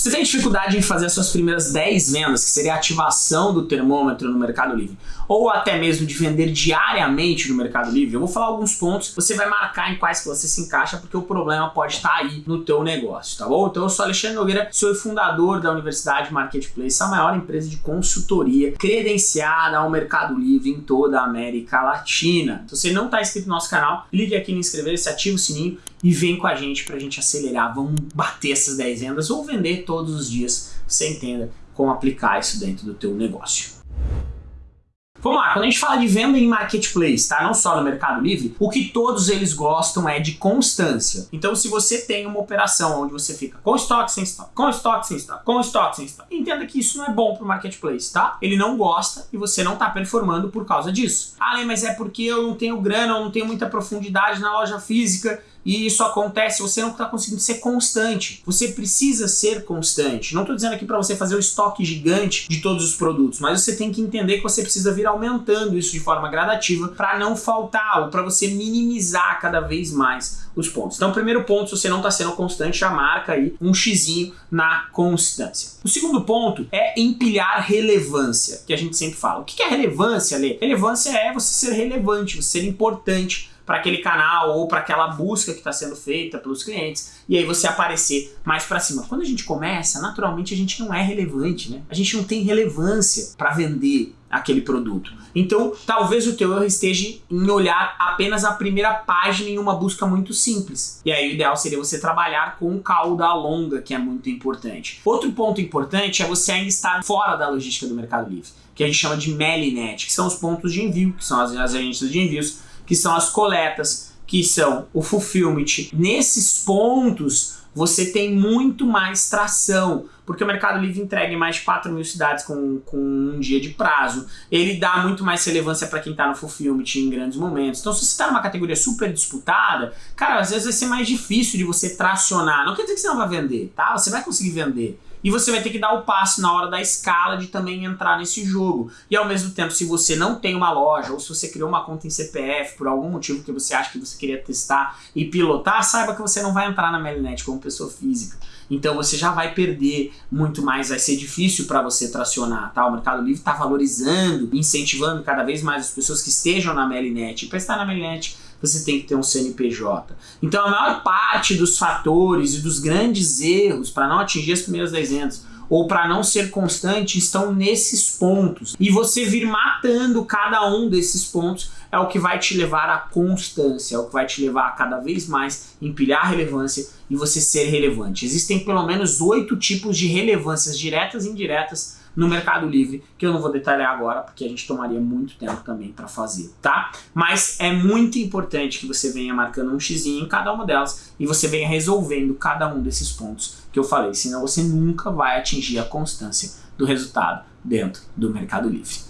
Você tem dificuldade em fazer as suas primeiras 10 vendas, que seria a ativação do termômetro no Mercado Livre, ou até mesmo de vender diariamente no Mercado Livre? Eu vou falar alguns pontos, você vai marcar em quais que você se encaixa, porque o problema pode estar aí no teu negócio, tá bom? Então eu sou Alexandre Nogueira, sou fundador da Universidade Marketplace, a maior empresa de consultoria credenciada ao Mercado Livre em toda a América Latina. Se você não está inscrito no nosso canal, clique aqui em inscrever-se, ativa o sininho e vem com a gente para a gente acelerar. Vamos bater essas 10 vendas ou vender todos os dias. Você entenda como aplicar isso dentro do teu negócio. Vamos lá, quando a gente fala de venda em marketplace, tá? Não só no Mercado Livre, o que todos eles gostam é de constância. Então, se você tem uma operação onde você fica com estoque sem estoque, com estoque sem estoque, com estoque sem estoque, entenda que isso não é bom para o marketplace, tá? Ele não gosta e você não está performando por causa disso. Ah, mas é porque eu não tenho grana, eu não tenho muita profundidade na loja física e isso acontece, você não está conseguindo ser constante. Você precisa ser constante. Não estou dizendo aqui para você fazer o um estoque gigante de todos os produtos, mas você tem que entender que você precisa vir aumentando isso de forma gradativa para não faltar ou para você minimizar cada vez mais os pontos. Então, primeiro ponto, se você não está sendo constante, já marca aí um xizinho na constância. O segundo ponto é empilhar relevância, que a gente sempre fala. O que é relevância, Lê? Relevância é você ser relevante, você ser importante para aquele canal ou para aquela busca que está sendo feita pelos clientes e aí você aparecer mais para cima. Quando a gente começa, naturalmente a gente não é relevante, né? A gente não tem relevância para vender aquele produto. Então, talvez o teu erro esteja em olhar apenas a primeira página em uma busca muito simples. E aí o ideal seria você trabalhar com cauda longa, que é muito importante. Outro ponto importante é você ainda estar fora da logística do Mercado Livre, que a gente chama de Melinet, que são os pontos de envio, que são as, as agências de envios que são as coletas, que são o fulfillment. Nesses pontos, você tem muito mais tração, porque o Mercado Livre entrega em mais de 4 mil cidades com, com um dia de prazo. Ele dá muito mais relevância para quem está no fulfillment em grandes momentos. Então, se você está numa categoria super disputada, cara, às vezes vai ser mais difícil de você tracionar. Não quer dizer que você não vai vender, tá? Você vai conseguir vender. E você vai ter que dar o passo na hora da escala de também entrar nesse jogo. E ao mesmo tempo, se você não tem uma loja, ou se você criou uma conta em CPF por algum motivo que você acha que você queria testar e pilotar, saiba que você não vai entrar na Melinet como pessoa física. Então você já vai perder muito mais, vai ser difícil para você tracionar, tá? O Mercado Livre está valorizando, incentivando cada vez mais as pessoas que estejam na Melinet. E para estar na Melinet, você tem que ter um CNPJ. Então a maior parte dos fatores e dos grandes erros para não atingir as primeiras 10 vendas ou para não ser constante estão nesses pontos. E você vir matando cada um desses pontos é o que vai te levar à constância, é o que vai te levar a cada vez mais empilhar relevância e você ser relevante. Existem pelo menos oito tipos de relevâncias diretas e indiretas no Mercado Livre, que eu não vou detalhar agora, porque a gente tomaria muito tempo também para fazer, tá? Mas é muito importante que você venha marcando um x em cada uma delas e você venha resolvendo cada um desses pontos que eu falei, senão você nunca vai atingir a constância do resultado dentro do Mercado Livre.